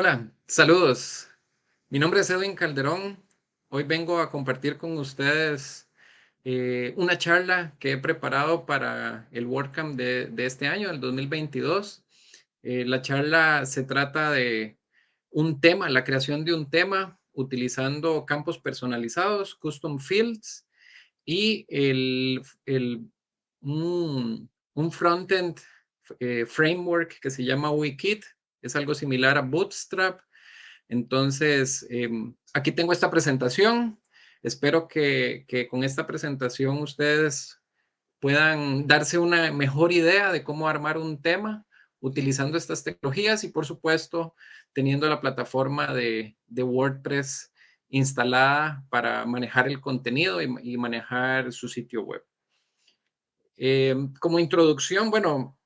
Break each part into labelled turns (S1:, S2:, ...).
S1: Hola, saludos. Mi nombre es Edwin Calderón. Hoy vengo a compartir con ustedes eh, una charla que he preparado para el WordCamp de, este año, el 2022. Eh, la charla se trata de un tema, la creación de un tema utilizando campos personalizados, custom fields y el, un, un frontend eh, framework que se llama Wikit, es algo similar a Bootstrap. Entonces, em, aquí tengo esta presentación. Espero que, con esta presentación ustedes puedan darse una mejor idea de cómo armar un tema utilizando estas tecnologías y, por supuesto, teniendo la plataforma de, WordPress instalada para manejar el contenido y, manejar su sitio web. Em, como introducción, bueno,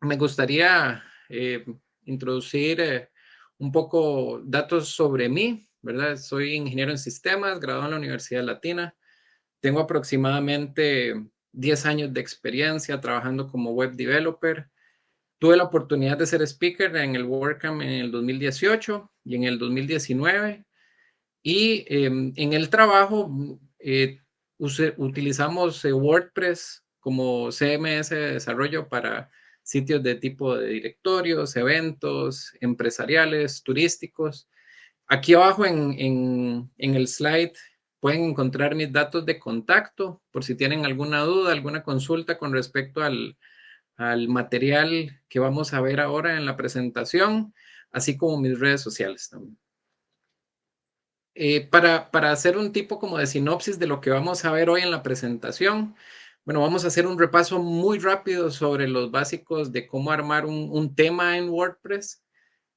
S1: me gustaría eh, introducir eh, un poco datos sobre mí, ¿verdad? Soy ingeniero en sistemas, graduado en la Universidad Latina. Tengo aproximadamente 10 años de experiencia trabajando como web developer. Tuve la oportunidad de ser speaker en el WordCamp en el 2018 y en el 2019. Y em, en el trabajo eh, utilizamos eh, WordPress como CMS de desarrollo para sitios de tipo de directorios, eventos, empresariales, turísticos. Aquí abajo en, el slide pueden encontrar mis datos de contacto por si tienen alguna duda, alguna consulta con respecto al, material que vamos a ver ahora en la presentación, así como mis redes sociales también. Eh, para, para, hacer un tipo como de sinopsis de lo que vamos a ver hoy en la presentación, bueno, vamos a hacer un repaso muy rápido sobre los básicos de cómo armar un, tema en WordPress.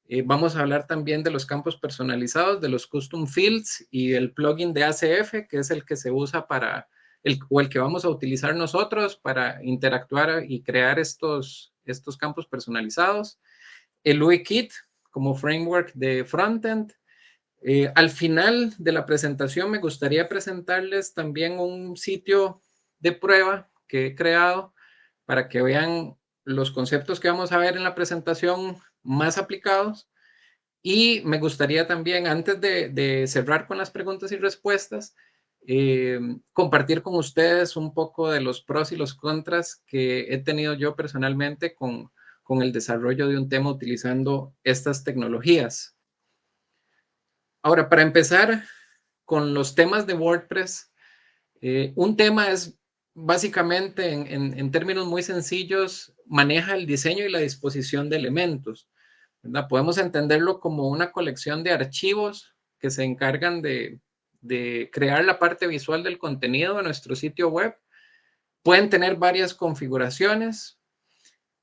S1: Eh, vamos a hablar también de los campos personalizados, de los custom fields y el plugin de ACF, que es el que se usa para, el, o el que vamos a utilizar nosotros para interactuar y crear estos, estos campos personalizados. El UIKit como framework de frontend. Eh, al final de la presentación me gustaría presentarles también un sitio de prueba que he creado para que vean los conceptos que vamos a ver en la presentación más aplicados. Y me gustaría también, antes de, cerrar con las preguntas y respuestas, eh, compartir con ustedes un poco de los pros y los contras que he tenido yo personalmente con, con el desarrollo de un tema utilizando estas tecnologías. Ahora, para empezar con los temas de WordPress, eh, un tema es básicamente, en, términos muy sencillos, maneja el diseño y la disposición de elementos. Podemos entenderlo como una colección de archivos que se encargan de, crear la parte visual del contenido de nuestro sitio web. Pueden tener varias configuraciones.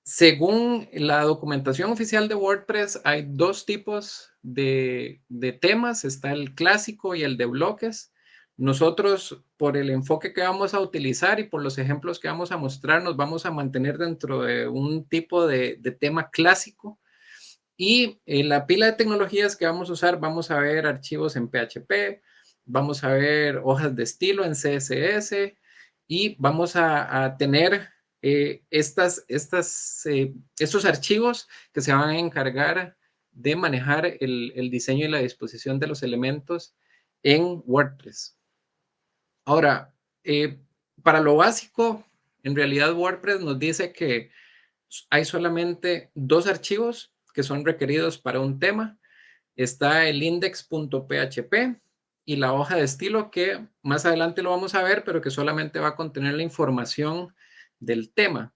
S1: Según la documentación oficial de WordPress, hay dos tipos de, de temas. Está el clásico y el de bloques. Nosotros, por el enfoque que vamos a utilizar y por los ejemplos que vamos a mostrar, nos vamos a mantener dentro de un tipo de, tema clásico. Y en la pila de tecnologías que vamos a usar, vamos a ver archivos en PHP, vamos a ver hojas de estilo en CSS y vamos a, tener eh, estas, eh, estos archivos que se van a encargar de manejar el, el diseño y la disposición de los elementos en WordPress. Ahora, eh, para lo básico, en realidad WordPress nos dice que hay solamente dos archivos que son requeridos para un tema. Está el index.php y la hoja de estilo que más adelante lo vamos a ver, pero que solamente va a contener la información del tema.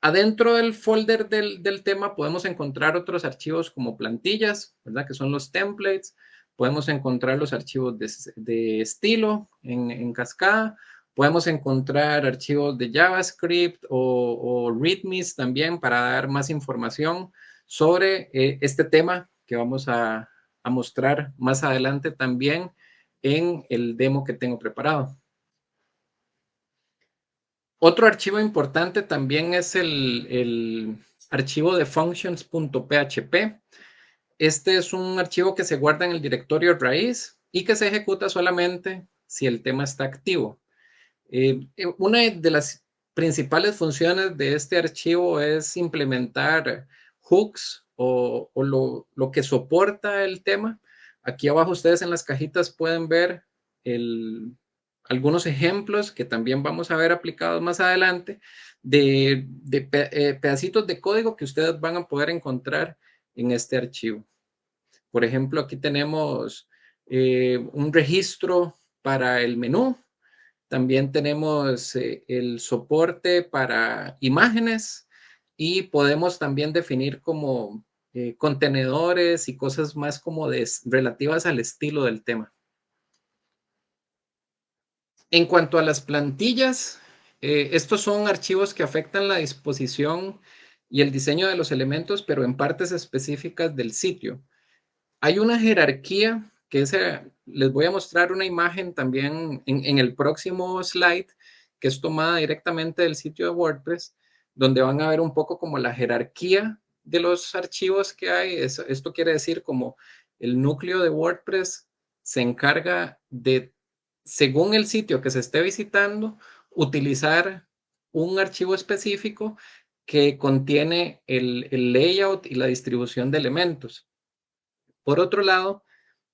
S1: Adentro del folder del, tema podemos encontrar otros archivos como plantillas, ¿verdad? Que son los templates. Podemos encontrar los archivos de, estilo en, cascada. Podemos encontrar archivos de JavaScript o, o READMEs también para dar más información sobre eh, este tema que vamos a, mostrar más adelante también en el demo que tengo preparado. Otro archivo importante también es el, el archivo de functions.php. este es un archivo que se guarda en el directorio raíz y que se ejecuta solamente si el tema está activo. Eh, eh, una de las principales funciones de este archivo es implementar hooks o, lo, que soporta el tema. Aquí abajo ustedes en las cajitas pueden ver algunos ejemplos que también vamos a ver aplicados más adelante de, eh, pedacitos de código que ustedes van a poder encontrar en este archivo. Por ejemplo, aquí tenemos eh, un registro para el menú. También tenemos eh, el soporte para imágenes y podemos también definir como contenedores y cosas más como relativas al estilo del tema. En cuanto a las plantillas, eh, estos son archivos que afectan la disposición y el diseño de los elementos, pero en partes específicas del sitio. Hay una jerarquía que les voy a mostrar una imagen también en, el próximo slide, que es tomada directamente del sitio de WordPress, donde van a ver un poco como la jerarquía de los archivos que hay. esto quiere decir como el núcleo de WordPress se encarga de, según el sitio que se esté visitando, utilizar un archivo específico que contiene el, layout y la distribución de elementos. Por otro lado,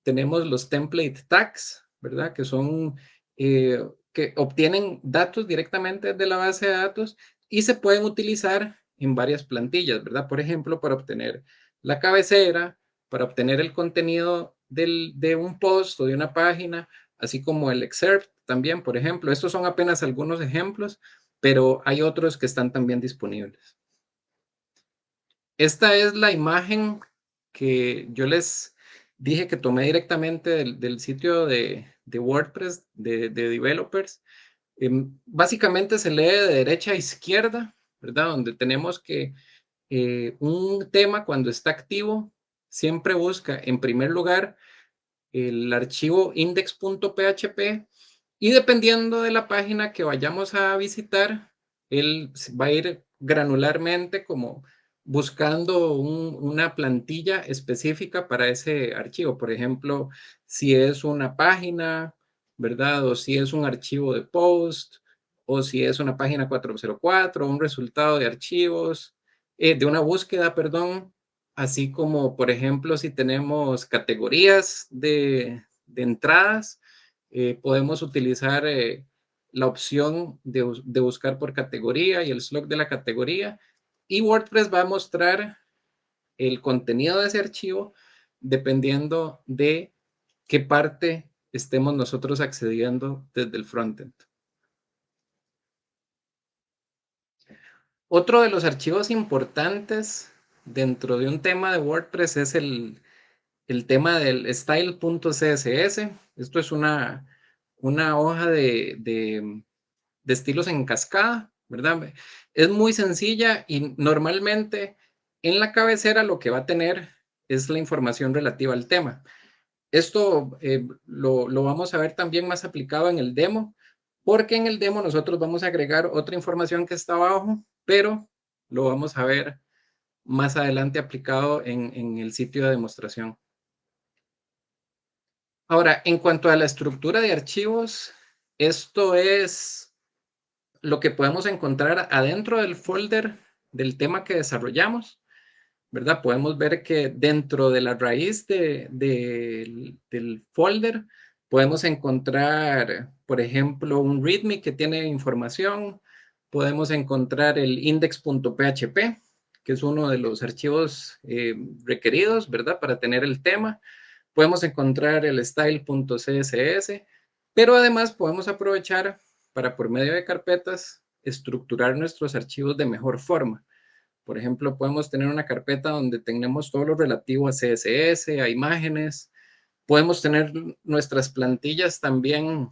S1: tenemos los template tags, ¿verdad? Que son, eh, que obtienen datos directamente de la base de datos y se pueden utilizar en varias plantillas, ¿verdad? Por ejemplo, para obtener la cabecera, para obtener el contenido de un post o de una página, así como el excerpt también, por ejemplo. Estos son apenas algunos ejemplos, pero hay otros que están también disponibles. Esta es la imagen que yo les dije que tomé directamente del, sitio de, WordPress, de, developers. Em, básicamente se lee de derecha a izquierda, ¿verdad? Donde tenemos que eh, un tema cuando está activo siempre busca en primer lugar el archivo index.php y dependiendo de la página que vayamos a visitar, él va a ir granularmente como buscando una plantilla específica para ese archivo. Por ejemplo, si es una página, ¿verdad? O si es un archivo de post, o si es una página 404, un resultado de archivos, eh, de una búsqueda, perdón, así como, por ejemplo, si tenemos categorías de, entradas, eh, podemos utilizar eh, la opción de, buscar por categoría y el slot de la categoría. Y WordPress va a mostrar el contenido de ese archivo dependiendo de qué parte estemos nosotros accediendo desde el frontend. Otro de los archivos importantes dentro de un tema de WordPress es el, tema del style.css. Esto es una, una hoja de, de, estilos en cascada, ¿verdad? Es muy sencilla y normalmente en la cabecera lo que va a tener es la información relativa al tema. Esto eh, lo, lo, vamos a ver también más aplicado en el demo, porque en el demo nosotros vamos a agregar otra información que está abajo, pero lo vamos a ver más adelante aplicado en, el sitio de demostración. Ahora, en cuanto a la estructura de archivos, esto es lo que podemos encontrar adentro del folder del tema que desarrollamos, ¿verdad? Podemos ver que dentro de la raíz del folder podemos encontrar, por ejemplo, un readme que tiene información, podemos encontrar el index.php, que es uno de los archivos eh, requeridos, ¿verdad? Para tener el tema. Podemos encontrar el style.css, pero además podemos aprovechar para por medio de carpetas estructurar nuestros archivos de mejor forma. Por ejemplo, podemos tener una carpeta donde tenemos todo lo relativo a CSS, a imágenes. Podemos tener nuestras plantillas también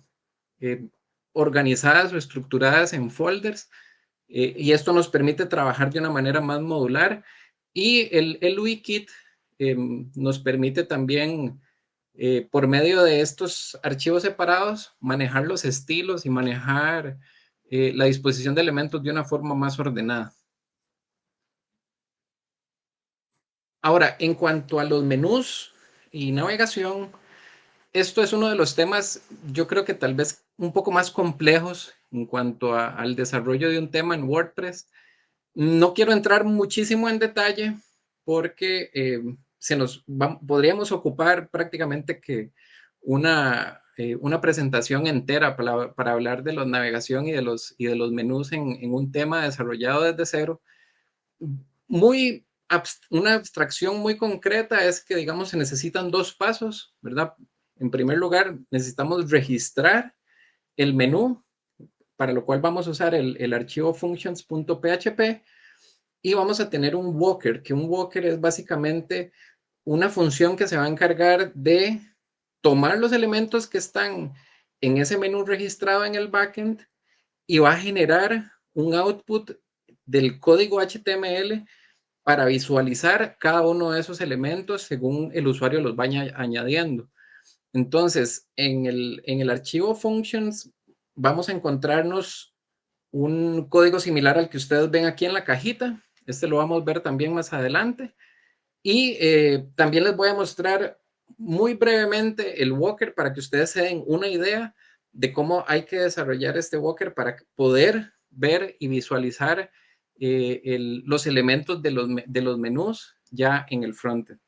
S1: eh, organizadas o estructuradas en folders eh, y esto nos permite trabajar de una manera más modular. Y el, el UIKit em, nos permite también, eh, por medio de estos archivos separados, manejar los estilos y manejar eh, la disposición de elementos de una forma más ordenada. Ahora, en cuanto a los menús y navegación, esto es uno de los temas, yo creo que tal vez un poco más complejos en cuanto al desarrollo de un tema en WordPress. No quiero entrar muchísimo en detalle porque eh, se nos podríamos ocupar prácticamente que una, eh, una presentación entera para, para, hablar de la navegación y de los, y de los menús en, en un tema desarrollado desde cero. Muy una abstracción muy concreta es que, digamos, se necesitan dos pasos, ¿verdad? En primer lugar, necesitamos registrar el menú, para lo cual vamos a usar el, el archivo functions.php y vamos a tener un walker, que un walker es básicamente una función que se va a encargar de tomar los elementos que están en ese menú registrado en el backend y va a generar un output del código HTML para visualizar cada uno de esos elementos según el usuario los vaya añadiendo. Entonces, en el, en el archivo functions vamos a encontrarnos un código similar al que ustedes ven aquí en la cajita. Este lo vamos a ver también más adelante. Y eh, también les voy a mostrar muy brevemente el Walker para que ustedes se den una idea de cómo hay que desarrollar este Walker para poder ver y visualizar eh, los elementos de los, de los menús ya en el frontend.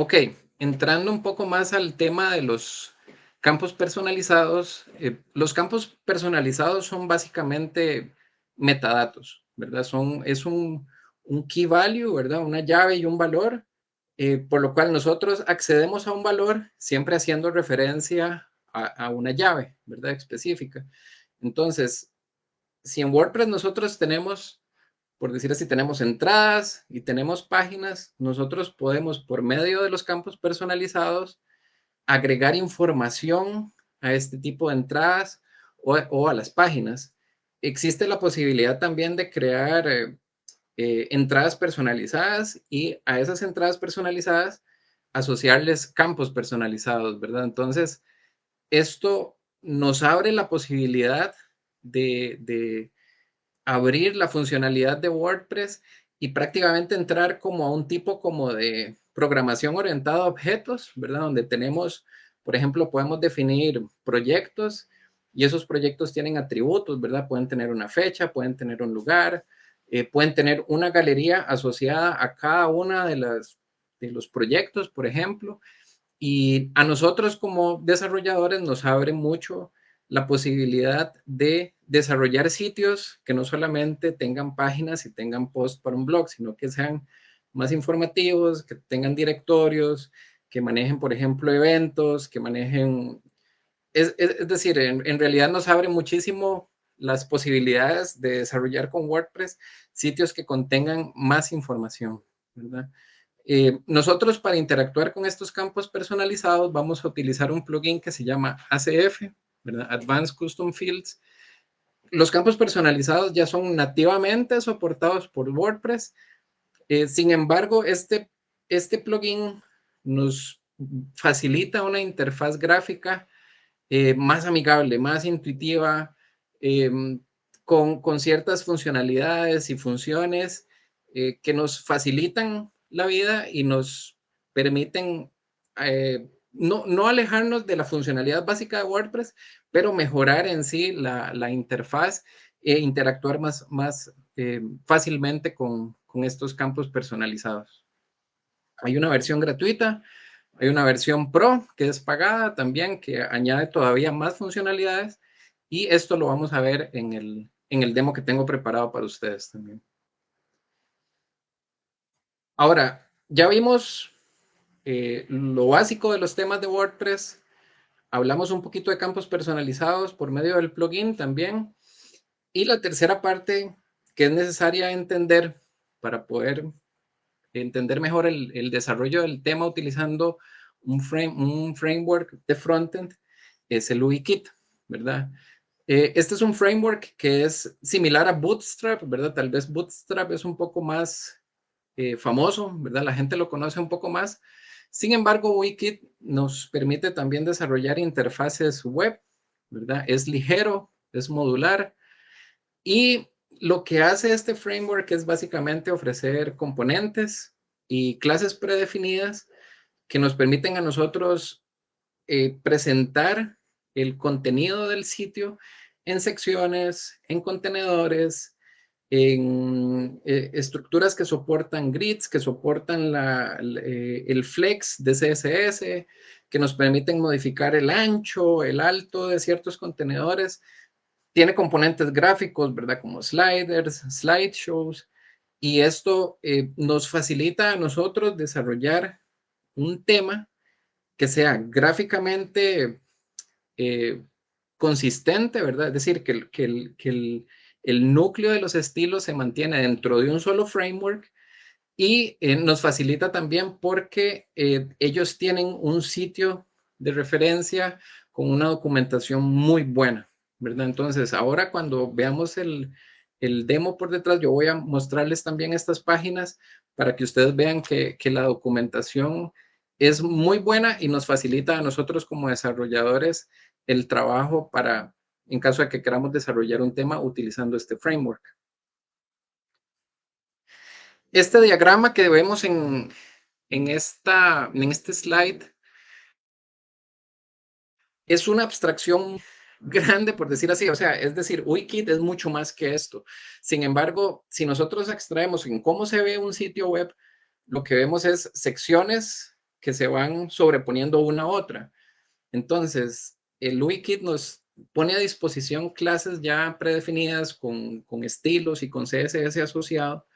S1: Ok, entrando un poco más al tema de los campos personalizados, eh, los campos personalizados son básicamente metadatos, ¿verdad? Son, es un, un key value, ¿verdad? Una llave y un valor, eh, por lo cual nosotros accedemos a un valor siempre haciendo referencia a, a una llave, ¿verdad? Específica. Entonces, si en WordPress nosotros tenemos, por decir así, tenemos entradas y tenemos páginas, nosotros podemos, por medio de los campos personalizados, agregar información a este tipo de entradas o, a las páginas. Existe la posibilidad también de crear eh, eh, entradas personalizadas y a esas entradas personalizadas asociarles campos personalizados, ¿verdad? Entonces, esto nos abre la posibilidad de, abrir la funcionalidad de WordPress y prácticamente entrar como a un tipo como de programación orientada a objetos, ¿verdad? Donde tenemos, por ejemplo, podemos definir proyectos y esos proyectos tienen atributos, ¿verdad? Pueden tener una fecha, pueden tener un lugar, eh, pueden tener una galería asociada a cada una de, las, de los proyectos, por ejemplo. Y a nosotros como desarrolladores nos abre mucho la posibilidad de desarrollar sitios que no solamente tengan páginas y tengan posts para un blog, sino que sean más informativos, que tengan directorios, que manejen, por ejemplo, eventos, que manejen... Es, decir, en, realidad nos abre muchísimo las posibilidades de desarrollar con WordPress sitios que contengan más información, ¿verdad? Eh, nosotros para interactuar con estos campos personalizados vamos a utilizar un plugin que se llama ACF, Advanced Custom Fields. Los campos personalizados ya son nativamente soportados por WordPress. Eh, sin embargo, este, este plugin nos facilita una interfaz gráfica eh, más amigable, más intuitiva, em, con, con, ciertas funcionalidades y funciones eh, que nos facilitan la vida y nos permiten no, alejarnos de la funcionalidad básica de WordPress, pero mejorar en sí la, interfaz e interactuar más, más eh, fácilmente con, estos campos personalizados. Hay una versión gratuita, hay una versión Pro que es pagada también, que añade todavía más funcionalidades y esto lo vamos a ver en el, en el demo que tengo preparado para ustedes también. Ahora, ya vimos eh, lo básico de los temas de WordPress. Hablamos un poquito de campos personalizados por medio del plugin también. Y la tercera parte que es necesaria entender para poder entender mejor el, desarrollo del tema utilizando un, frame, un framework de frontend es el UIKit, ¿verdad? Eh, este es un framework que es similar a Bootstrap, ¿verdad? Tal vez Bootstrap es un poco más eh, famoso, ¿verdad? La gente lo conoce un poco más, sin embargo, Wikit nos permite también desarrollar interfaces web, ¿verdad? Es ligero, es modular y lo que hace este framework es básicamente ofrecer componentes y clases predefinidas que nos permiten a nosotros eh, presentar el contenido del sitio en secciones, en contenedores, en eh, estructuras que soportan grids, que soportan eh, el flex de CSS, que nos permiten modificar el ancho, el alto de ciertos contenedores. Tiene componentes gráficos, ¿verdad? Como sliders, slideshows. Y esto eh, nos facilita a nosotros desarrollar un tema que sea gráficamente consistente, ¿verdad? Es decir, que, que, que el, el núcleo de los estilos se mantiene dentro de un solo framework y eh, nos facilita también porque eh, ellos tienen un sitio de referencia con una documentación muy buena, ¿verdad? Entonces, ahora cuando veamos el, demo por detrás, yo voy a mostrarles también estas páginas para que ustedes vean que, que la documentación es muy buena y nos facilita a nosotros como desarrolladores el trabajo para, en caso de que queramos desarrollar un tema utilizando este framework. Este diagrama que vemos en, esta, en este slide es una abstracción grande, por decir así. O sea, es decir, Wikit es mucho más que esto. Sin embargo, si nosotros extraemos en cómo se ve un sitio web, lo que vemos es secciones que se van sobreponiendo una a otra. Entonces, el Wikit nos pone a disposición clases ya predefinidas con, estilos y con CSS asociado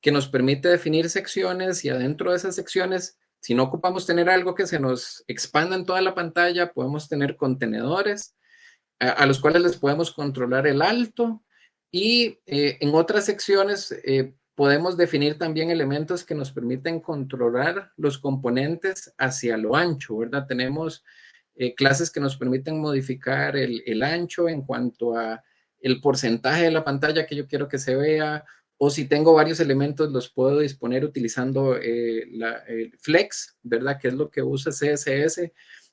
S1: que nos permite definir secciones y adentro de esas secciones, si no ocupamos tener algo que se nos expanda en toda la pantalla, podemos tener contenedores a, los cuales les podemos controlar el alto y eh, en otras secciones eh, podemos definir también elementos que nos permiten controlar los componentes hacia lo ancho, ¿verdad? Tenemos eh, clases que nos permiten modificar el, ancho en cuanto a el porcentaje de la pantalla que yo quiero que se vea, o si tengo varios elementos los puedo disponer utilizando eh, la, el flex, ¿verdad? Que es lo que usa CSS,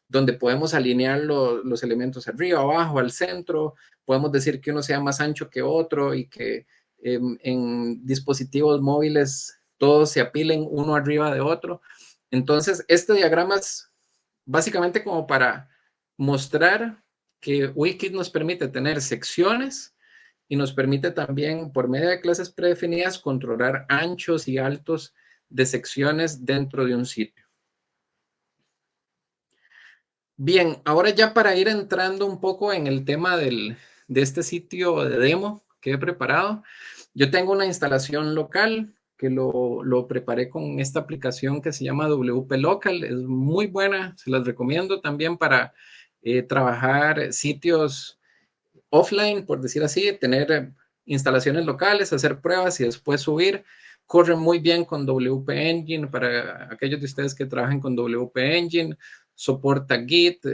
S1: donde podemos alinear los elementos arriba, abajo, al centro, podemos decir que uno sea más ancho que otro y que em, en dispositivos móviles todos se apilen uno arriba de otro. Entonces, este diagrama es básicamente como para mostrar que Wikit nos permite tener secciones y nos permite también, por medio de clases predefinidas, controlar anchos y altos de secciones dentro de un sitio. Bien, ahora ya para ir entrando un poco en el tema del, de este sitio de demo que he preparado, yo tengo una instalación local lo, preparé con esta aplicación que se llama WP Local. Es muy buena, se las recomiendo también para eh, trabajar sitios offline, por decir así, tener instalaciones locales, hacer pruebas y después subir. Corre muy bien con WP Engine para aquellos de ustedes que trabajan con WP Engine, soporta Git,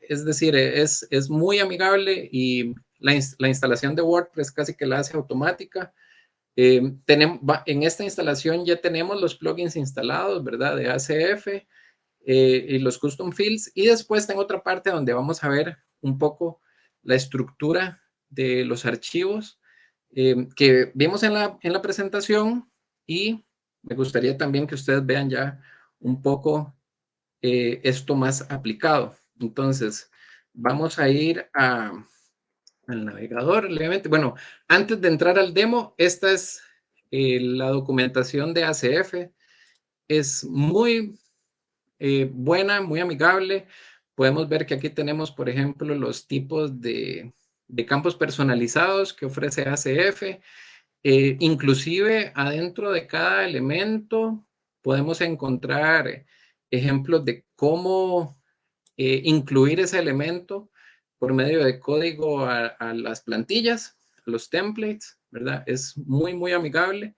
S1: es decir, es, es muy amigable y la, la instalación de WordPress casi que la hace automática. Eh, tenemos, en esta instalación ya tenemos los plugins instalados, ¿verdad? De ACF eh, y los custom fields. Y después tengo otra parte donde vamos a ver un poco la estructura de los archivos eh, que vimos en la, en la presentación y me gustaría también que ustedes vean ya un poco esto más aplicado. Entonces, vamos a ir a, al navegador levemente. Bueno, antes de entrar al demo, esta es eh, la documentación de ACF. Es muy eh, buena, muy amigable. Podemos ver que aquí tenemos, por ejemplo, los tipos de, campos personalizados que ofrece ACF. Eh, inclusive adentro de cada elemento podemos encontrar ejemplos de cómo incluir ese elemento por medio de código a, las plantillas, los templates, ¿verdad? Es muy, muy amigable.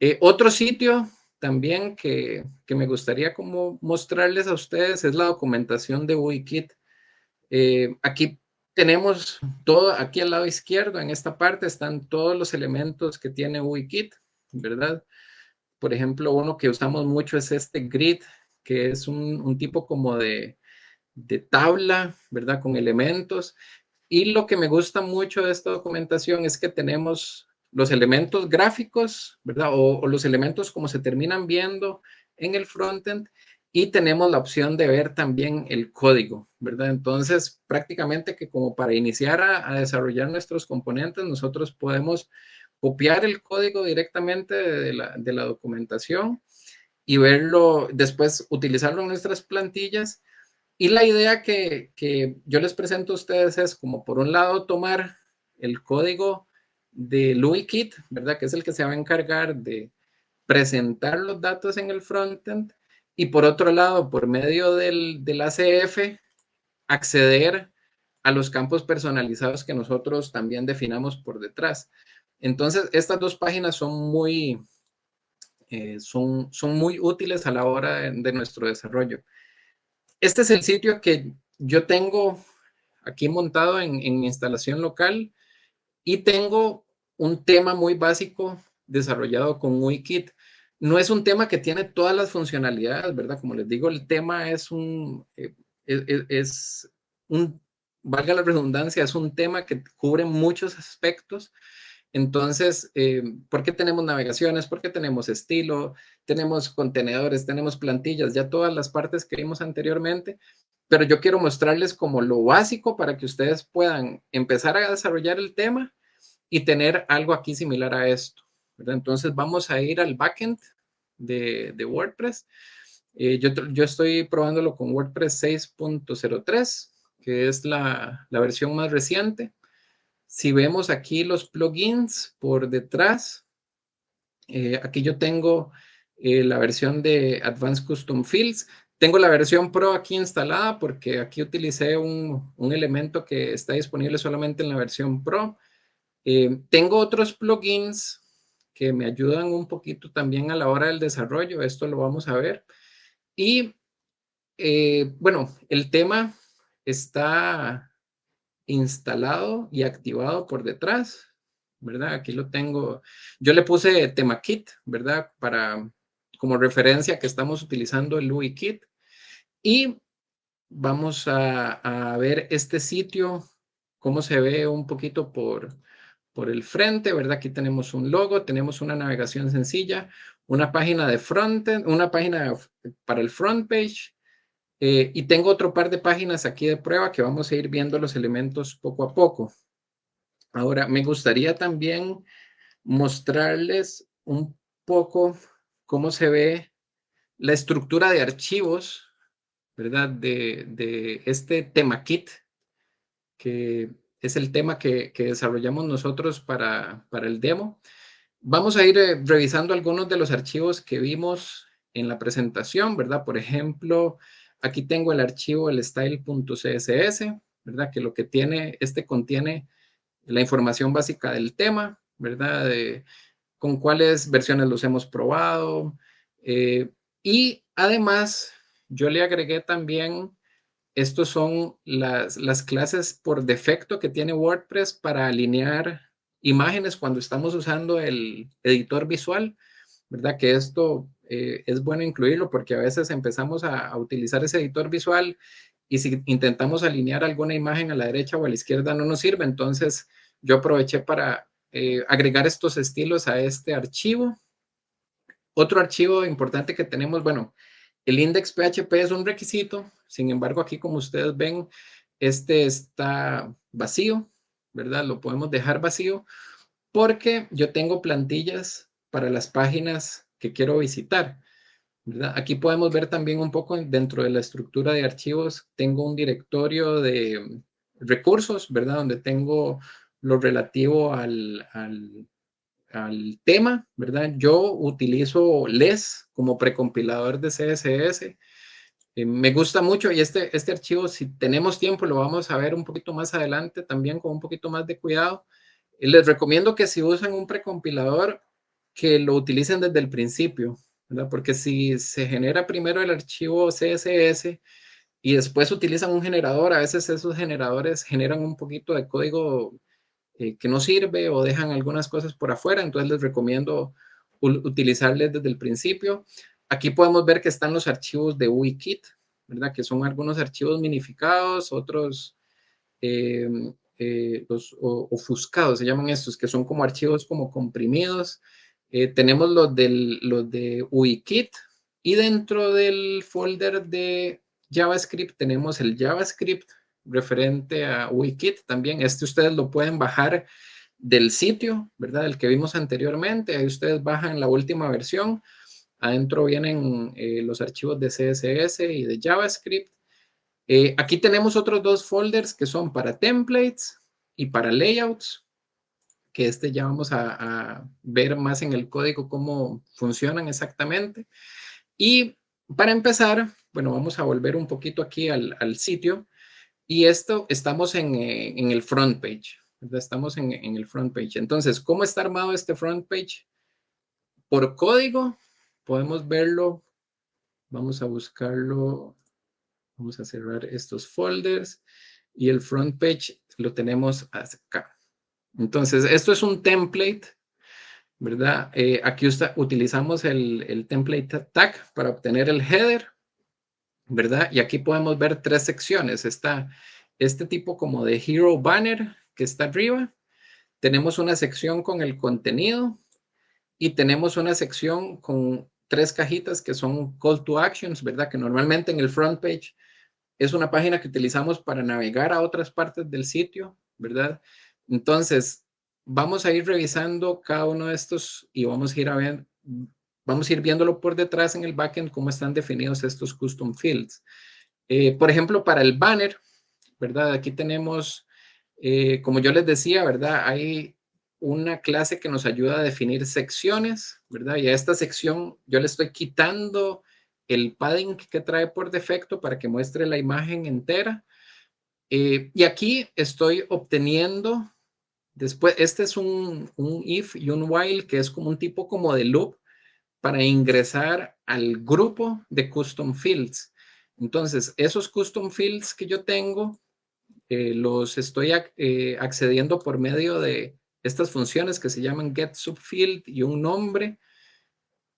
S1: Eh, otro sitio también que, me gustaría como mostrarles a ustedes es la documentación de Wikit. Eh, aquí tenemos todo, aquí al lado izquierdo, en esta parte están todos los elementos que tiene Wikit, ¿verdad? Por ejemplo, uno que usamos mucho es este grid, que es un tipo como de, de tabla, ¿verdad? Con elementos. Y lo que me gusta mucho de esta documentación es que tenemos los elementos gráficos, ¿verdad? O, los elementos como se terminan viendo en el frontend y tenemos la opción de ver también el código, ¿verdad? Entonces, prácticamente que como para iniciar a, a desarrollar nuestros componentes, nosotros podemos copiar el código directamente de la, de la documentación y verlo, después utilizarlo en nuestras plantillas. Y la idea que, que yo les presento a ustedes es como por un lado tomar el código de LuiKit, ¿verdad? Que es el que se va a encargar de presentar los datos en el frontend y por otro lado, por medio del, del ACF, acceder a los campos personalizados que nosotros también definamos por detrás. Entonces, estas dos páginas son muy, eh, son, son muy útiles a la hora de, de, nuestro desarrollo. Este es el sitio que yo tengo aquí montado en, en instalación local y tengo un tema muy básico desarrollado con Wikit. No es un tema que tiene todas las funcionalidades, ¿verdad? Como les digo, el tema es un, eh, es, es, un, valga la redundancia, es un tema que cubre muchos aspectos. Entonces, eh, ¿por qué tenemos navegaciones? ¿Por qué tenemos estilo? Tenemos contenedores, tenemos plantillas, ya todas las partes que vimos anteriormente, pero yo quiero mostrarles como lo básico para que ustedes puedan empezar a desarrollar el tema y tener algo aquí similar a esto. Entonces vamos a ir al backend de, de WordPress. Eh, yo, yo, estoy probándolo con WordPress 6.03, que es la, versión más reciente. Si vemos aquí los plugins por detrás, eh, aquí yo tengo eh, la versión de Advanced Custom Fields. Tengo la versión Pro aquí instalada porque aquí utilicé un, un elemento que está disponible solamente en la versión Pro. Eh, tengo otros plugins que me ayudan un poquito también a la hora del desarrollo. Esto lo vamos a ver. Y bueno, el tema está instalado y activado por detrás, ¿verdad? Aquí lo tengo. Yo le puse tema kit, ¿verdad? Para como referencia que estamos utilizando el UI kit. Y vamos a, ver este sitio, cómo se ve un poquito por, por el frente, ¿verdad? Aquí tenemos un logo, tenemos una navegación sencilla, una página de frontend, una página para el front page, eh, y tengo otro par de páginas aquí de prueba que vamos a ir viendo los elementos poco a poco. Ahora, me gustaría también mostrarles un poco cómo se ve la estructura de archivos, ¿verdad? De, de este tema kit que es el tema que, que desarrollamos nosotros para, para, el demo. Vamos a ir eh, revisando algunos de los archivos que vimos en la presentación, ¿verdad? Por ejemplo, aquí tengo el archivo el style.css, ¿verdad? Que lo que tiene, este contiene la información básica del tema, ¿verdad? De, con cuáles versiones los hemos probado. Eh, y además, yo le agregué también estos son las, las, clases por defecto que tiene WordPress para alinear imágenes cuando estamos usando el editor visual, ¿verdad? Que esto eh, es bueno incluirlo porque a veces empezamos a, utilizar ese editor visual y si intentamos alinear alguna imagen a la derecha o a la izquierda no nos sirve. Entonces yo aproveché para eh, agregar estos estilos a este archivo. Otro archivo importante que tenemos, bueno, el index PHP es un requisito, sin embargo, aquí como ustedes ven, este está vacío, ¿verdad? Lo podemos dejar vacío porque yo tengo plantillas para las páginas que quiero visitar. Aquí podemos ver también un poco dentro de la estructura de archivos, tengo un directorio de recursos, ¿verdad? Donde tengo lo relativo al, al al tema, ¿verdad? Yo utilizo LES como precompilador de CSS. Eh, me gusta mucho y este, este archivo, si tenemos tiempo, lo vamos a ver un poquito más adelante también con un poquito más de cuidado. Eh, les recomiendo que si usan un precompilador, que lo utilicen desde el principio, ¿verdad? Porque si se genera primero el archivo CSS y después utilizan un generador, a veces esos generadores generan un poquito de código eh, que no sirve o dejan algunas cosas por afuera, entonces les recomiendo utilizarles desde el principio. Aquí podemos ver que están los archivos de UIKit, ¿verdad? Que son algunos archivos minificados, otros eh, eh, los ofuscados, se llaman estos, que son como archivos como comprimidos. Eh, tenemos los, del, los de UIKit y dentro del folder de JavaScript tenemos el JavaScript referente a UIKit también. Este ustedes lo pueden bajar del sitio, ¿verdad? El que vimos anteriormente. Ahí ustedes bajan la última versión. Adentro vienen eh, los archivos de CSS y de JavaScript. Eh, aquí tenemos otros dos folders que son para templates y para layouts, que este ya vamos a, ver más en el código cómo funcionan exactamente. Y para empezar, bueno, vamos a volver un poquito aquí al, sitio. Y esto, estamos en, eh, el front page. Estamos en, en, el front page. Entonces, ¿cómo está armado este front page? Por código, podemos verlo. Vamos a buscarlo Vamos a cerrar estos folders y el front page lo tenemos acá. Entonces, esto es un template, ¿verdad? Eh, aquí utilizamos el, template tag para obtener el header, ¿verdad? Y aquí podemos ver tres secciones. Está este tipo como de hero banner que está arriba. Tenemos una sección con el contenido y tenemos una sección con tres cajitas que son call to actions, ¿verdad? Que normalmente en el front page es una página que utilizamos para navegar a otras partes del sitio, ¿verdad? Entonces, vamos a ir revisando cada uno de estos y vamos a ir a ver, vamos a ir viéndolo por detrás en el backend cómo están definidos estos custom fields. Eh, por ejemplo, para el banner, ¿verdad? Aquí tenemos, eh, como yo les decía, ¿verdad? Hay una clase que nos ayuda a definir secciones, ¿verdad? Y a esta sección yo le estoy quitando el padding que trae por defecto para que muestre la imagen entera. Eh, y aquí estoy obteniendo, después, este es un, un, if y un while que es como un tipo como de loop para ingresar al grupo de custom fields. Entonces, esos custom fields que yo tengo, eh, los estoy eh, accediendo por medio de estas funciones que se llaman get subfield y un nombre.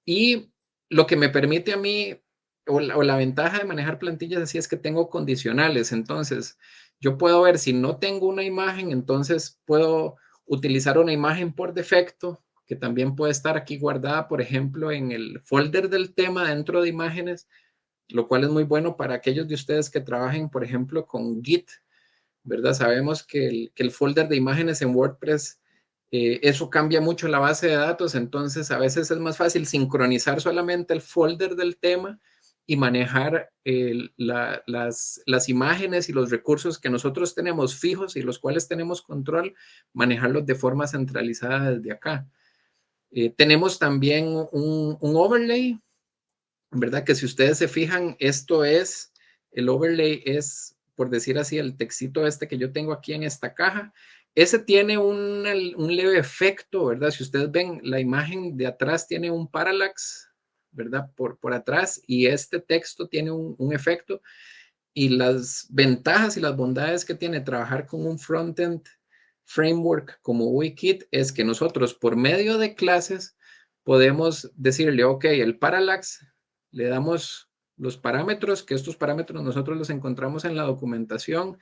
S1: Y lo que me permite a mí, o la, ventaja de manejar plantillas así es que tengo condicionales. Entonces, yo puedo ver si no tengo una imagen, entonces puedo utilizar una imagen por defecto, que también puede estar aquí guardada, por ejemplo, en el folder del tema dentro de imágenes, lo cual es muy bueno para aquellos de ustedes que trabajen, por ejemplo, con Git, ¿verdad? Sabemos que el, que el folder de imágenes en WordPress eh, eso cambia mucho la base de datos, entonces a veces es más fácil sincronizar solamente el folder del tema y manejar las, las, imágenes y los recursos que nosotros tenemos fijos y los cuales tenemos control, manejarlos de forma centralizada desde acá. Eh, tenemos también un, un, overlay, ¿verdad? Que si ustedes se fijan, esto es, el overlay es, por decir así, el textito este que yo tengo aquí en esta caja, ese tiene un, leve efecto, ¿verdad? Si ustedes ven la imagen de atrás tiene un parallax, ¿verdad? Por, por atrás y este texto tiene un, efecto y las ventajas y las bondades que tiene trabajar con un frontend framework como Wikit es que nosotros por medio de clases podemos decirle, ok, el parallax, le damos los parámetros, que estos parámetros nosotros los encontramos en la documentación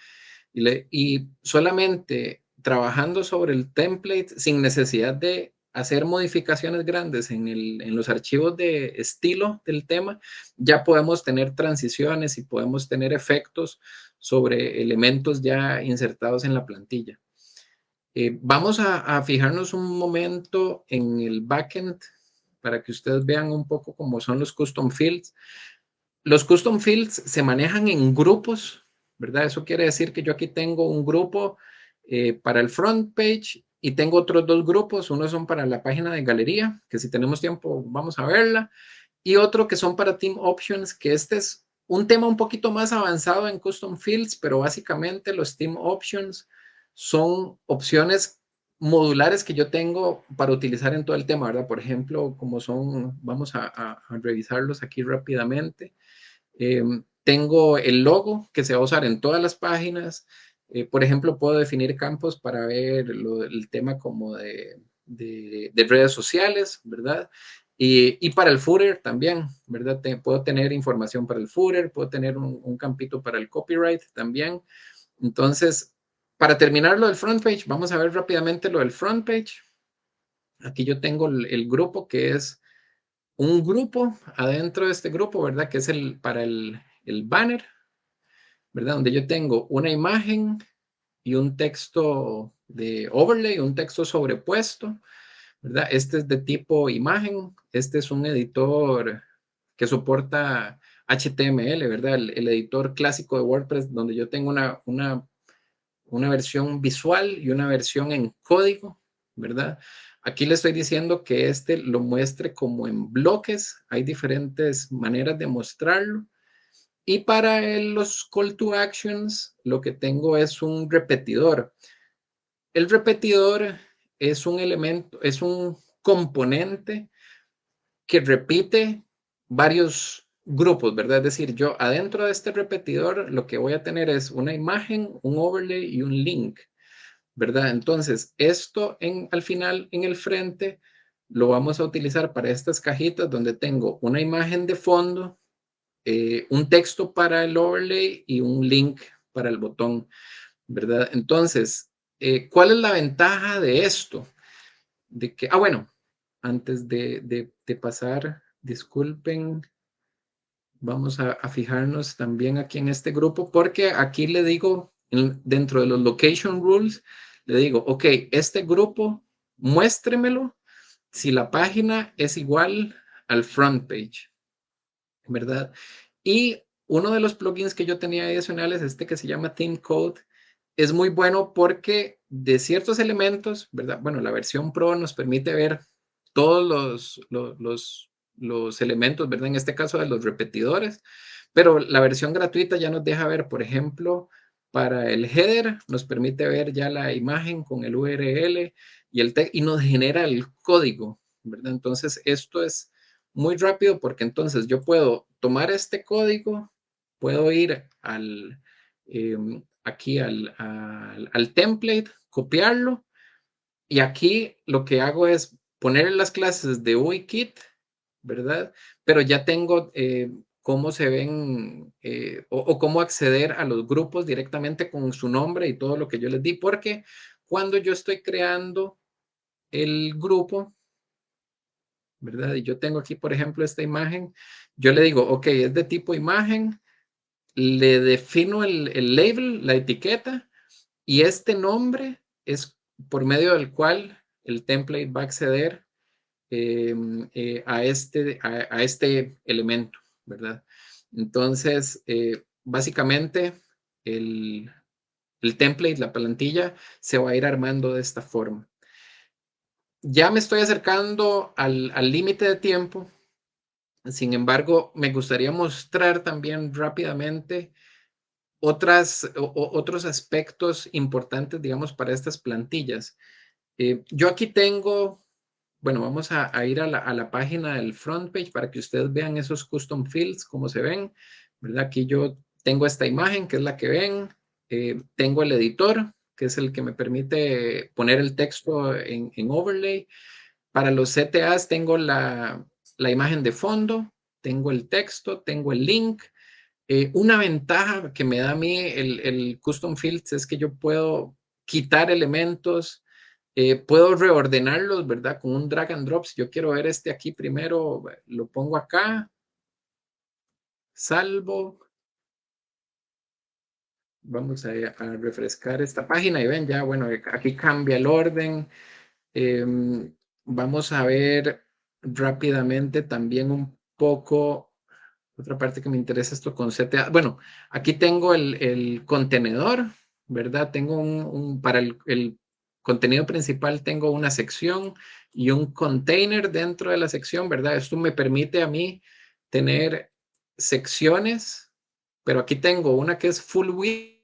S1: y solamente trabajando sobre el template sin necesidad de hacer modificaciones grandes en, en, los archivos de estilo del tema, ya podemos tener transiciones y podemos tener efectos sobre elementos ya insertados en la plantilla. Eh, vamos a, a, fijarnos un momento en el backend para que ustedes vean un poco cómo son los custom fields. Los custom fields se manejan en grupos, ¿verdad? Eso quiere decir que yo aquí tengo un grupo eh, para el front page y tengo otros dos grupos. Uno son para la página de galería, que si tenemos tiempo vamos a verla, y otro que son para Team Options, que este es un tema un poquito más avanzado en Custom Fields, pero básicamente los Team Options son opciones modulares que yo tengo para utilizar en todo el tema, ¿verdad? Por ejemplo, como son, vamos a, revisarlos aquí rápidamente. Em, tengo el logo que se va a usar en todas las páginas. Eh, por ejemplo, puedo definir campos para ver el tema como de, redes sociales, ¿verdad? Y, para el footer también, ¿verdad? puedo tener información para el footer, puedo tener un, campito para el copyright también. Entonces, para terminar lo del front page, vamos a ver rápidamente lo del front page. Aquí yo tengo el, grupo que es un grupo adentro de este grupo, ¿verdad? Que es el para el banner, ¿verdad? Donde yo tengo una imagen y un texto de overlay, un texto sobrepuesto, ¿verdad? Este es de tipo imagen, este es un editor que soporta HTML, ¿verdad? El, editor clásico de WordPress donde yo tengo una, una, una versión visual y una versión en código, ¿verdad? Aquí le estoy diciendo que este lo muestre como en bloques. Hay diferentes maneras de mostrarlo. Y para los call to actions, lo que tengo es un repetidor. El repetidor es un elemento, es un componente que repite varios grupos, ¿verdad? Es decir, yo adentro de este repetidor lo que voy a tener es una imagen, un overlay y un link. ¿verdad? Entonces, esto en, al final, en el frente, lo vamos a utilizar para estas cajitas donde tengo una imagen de fondo, eh, un texto para el overlay y un link para el botón, ¿verdad? Entonces, eh, ¿cuál es la ventaja de esto? De que, ah, bueno, antes de, pasar, disculpen, vamos a, a, fijarnos también aquí en este grupo, porque aquí le digo, dentro de los location rules, le digo, ok, este grupo, muéstremelo si la página es igual al front page, ¿verdad? Y uno de los plugins que yo tenía adicionales, este que se llama Theme Code, es muy bueno porque de ciertos elementos, ¿verdad? Bueno, la versión Pro nos permite ver todos los, los, los elementos, ¿verdad? En este caso de los repetidores, pero la versión gratuita ya nos deja ver, por ejemplo, para el header, nos permite ver ya la imagen con el URL y, el y nos genera el código, ¿verdad? Entonces, esto es muy rápido porque entonces yo puedo tomar este código, puedo ir al, em, aquí al, al, template, copiarlo, y aquí lo que hago es poner las clases de UIKit, ¿verdad? Pero ya tengo eh, cómo se ven eh, o, cómo acceder a los grupos directamente con su nombre y todo lo que yo les di, porque cuando yo estoy creando el grupo, ¿verdad? Y yo tengo aquí, por ejemplo, esta imagen, yo le digo, ok, es de tipo imagen, le defino el, el label, la etiqueta, y este nombre es por medio del cual el template va a acceder em, eh, a, este, a este elemento. ¿verdad? Entonces, eh, básicamente, el, template, la plantilla, se va a ir armando de esta forma. Ya me estoy acercando al límite de tiempo. Sin embargo, me gustaría mostrar también rápidamente otras, otros aspectos importantes, digamos, para estas plantillas. Eh, yo aquí tengo bueno, vamos a, ir a la, página del front page para que ustedes vean esos custom fields, cómo se ven, ¿verdad? Aquí yo tengo esta imagen, que es la que ven. Eh, tengo el editor, que es el que me permite poner el texto en, overlay. Para los CTAs tengo la, imagen de fondo, tengo el texto, tengo el link. Eh, una ventaja que me da a mí el, el custom fields es que yo puedo quitar elementos, eh, puedo reordenarlos, ¿verdad? Con un drag and drop. Si yo quiero ver este aquí primero, lo pongo acá. Salvo. Vamos a, refrescar esta página y ven ya, bueno, aquí cambia el orden. Em, vamos a ver rápidamente también un poco, otra parte que me interesa esto con CTA. Bueno, aquí tengo el, contenedor, ¿verdad? Tengo un, para el, el contenido principal tengo una sección y un container dentro de la sección, ¿verdad? Esto me permite a mí tener secciones, pero aquí tengo una que es full width,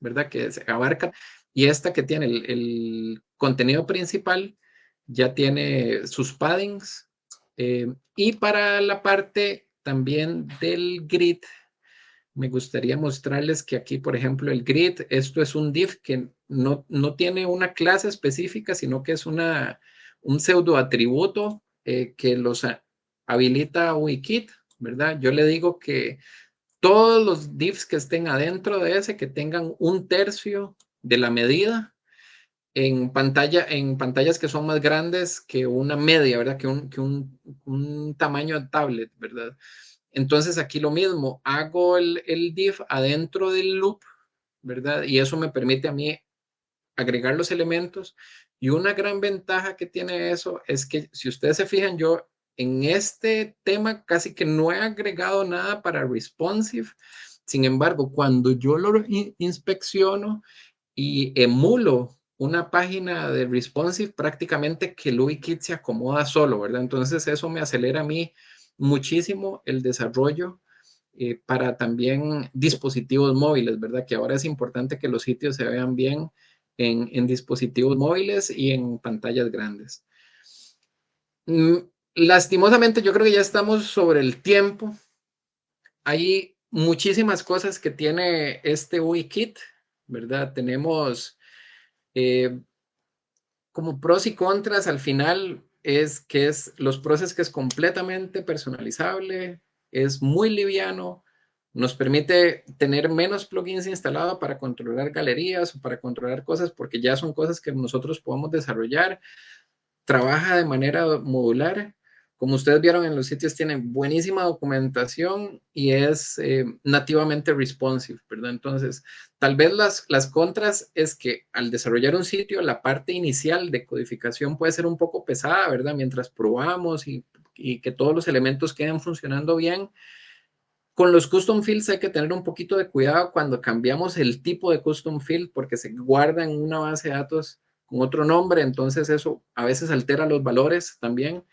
S1: ¿verdad? Que se abarca, y esta que tiene el, contenido principal ya tiene sus paddings. Eh, y para la parte también del grid, me gustaría mostrarles que aquí, por ejemplo, el grid, esto es un div que no, tiene una clase específica, sino que es una, un pseudo atributo eh, que los habilita Wikit, ¿verdad? Yo le digo que todos los diffs que estén adentro de ese, que tengan un tercio de la medida en, pantalla, en pantallas que son más grandes que una media, ¿verdad? Que un, que un, tamaño de tablet, ¿verdad? Entonces aquí lo mismo, hago el, el div adentro del loop, ¿verdad? Y eso me permite a mí agregar los elementos. Y una gran ventaja que tiene eso es que si ustedes se fijan, yo en este tema casi que no he agregado nada para responsive. Sin embargo, cuando yo lo inspecciono y emulo una página de responsive, prácticamente que el UIKit se acomoda solo, ¿verdad? Entonces eso me acelera a mí muchísimo el desarrollo eh, para también dispositivos móviles, ¿verdad? Que ahora es importante que los sitios se vean bien en, dispositivos móviles y en pantallas grandes. Mm, lastimosamente, yo creo que ya estamos sobre el tiempo. Hay muchísimas cosas que tiene este UIKit, ¿verdad? Tenemos eh, como pros y contras al final es que es los pros es que es completamente personalizable, es muy liviano, nos permite tener menos plugins instalados para controlar galerías o para controlar cosas porque ya son cosas que nosotros podemos desarrollar. Trabaja de manera modular. Como ustedes vieron en los sitios, tiene buenísima documentación y es eh, nativamente responsive, ¿verdad? Entonces, tal vez las, las contras es que al desarrollar un sitio, la parte inicial de codificación puede ser un poco pesada, ¿verdad? Mientras probamos y, y que todos los elementos queden funcionando bien, con los custom fields hay que tener un poquito de cuidado cuando cambiamos el tipo de custom field porque se guarda en una base de datos con otro nombre, entonces eso a veces altera los valores también.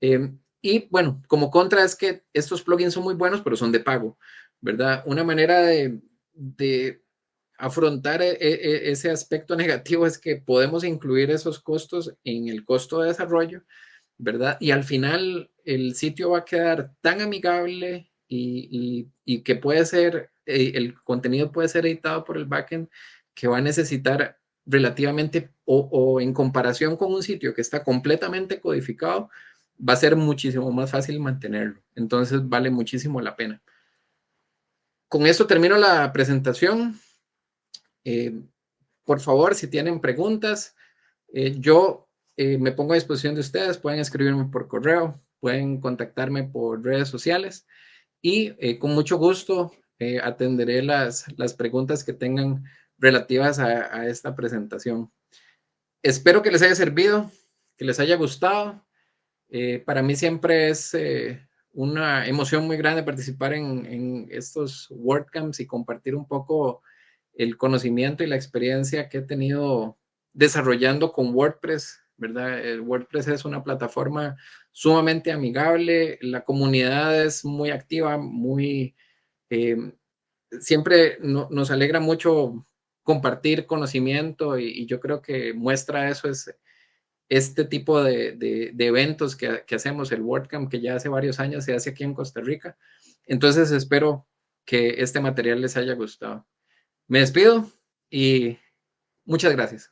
S1: Em, y bueno, como contra es que estos plugins son muy buenos, pero son de pago, ¿verdad? Una manera de, afrontar e, e, ese aspecto negativo es que podemos incluir esos costos en el costo de desarrollo, ¿verdad? Y al final el sitio va a quedar tan amigable y, que puede ser, eh, el contenido puede ser editado por el backend que va a necesitar relativamente o, en comparación con un sitio que está completamente codificado, va a ser muchísimo más fácil mantenerlo. Entonces vale muchísimo la pena. Con esto termino la presentación. Eh, por favor, si tienen preguntas, eh, yo me pongo a disposición de ustedes. Pueden escribirme por correo, pueden contactarme por redes sociales y eh, con mucho gusto eh, atenderé las, las, preguntas que tengan relativas a, esta presentación. Espero que les haya servido, que les haya gustado. Eh, para mí siempre es una emoción muy grande participar en, estos WordCamps y compartir un poco el conocimiento y la experiencia que he tenido desarrollando con WordPress, ¿verdad? El WordPress es una plataforma sumamente amigable, la comunidad es muy activa, muy... Eh, siempre nos alegra mucho compartir conocimiento y, yo creo que muestra eso es este tipo de, eventos que, que, hacemos, el WordCamp, que ya hace varios años se hace aquí en Costa Rica. Entonces espero que este material les haya gustado. Me despido y muchas gracias.